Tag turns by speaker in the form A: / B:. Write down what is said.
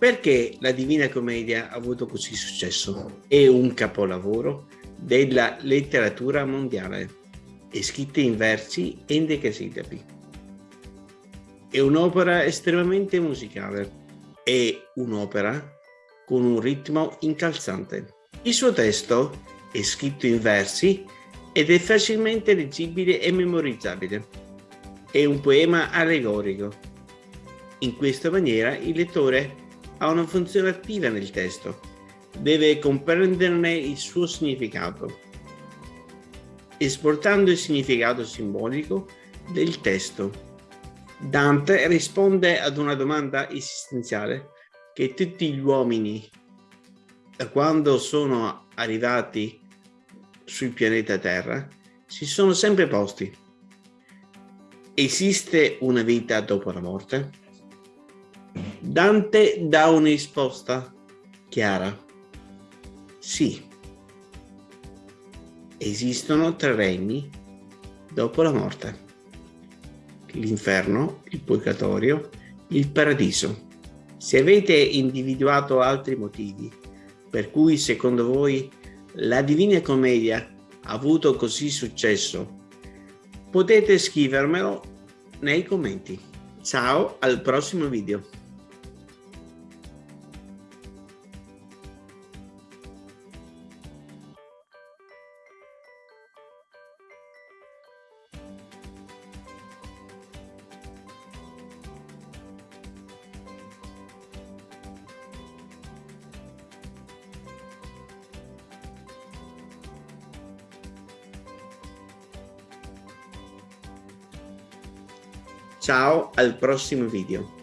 A: Perché la Divina Commedia ha avuto così successo? È un capolavoro della letteratura mondiale, è scritta in versi e in decasillabi. È un'opera estremamente musicale, è un'opera con un ritmo incalzante. Il suo testo è scritto in versi ed è facilmente leggibile e memorizzabile. È un poema allegorico. In questa maniera il lettore ha una funzione attiva nel testo deve comprenderne il suo significato, esportando il significato simbolico del testo. Dante risponde ad una domanda esistenziale che tutti gli uomini, da quando sono arrivati sul pianeta Terra, si sono sempre posti. Esiste una vita dopo la morte? Dante dà una risposta chiara. Sì, esistono tre regni dopo la morte. L'inferno, il purgatorio, il paradiso. Se avete individuato altri motivi per cui secondo voi la Divina Commedia ha avuto così successo, potete scrivermelo nei commenti. Ciao, al prossimo video. Ciao al prossimo video.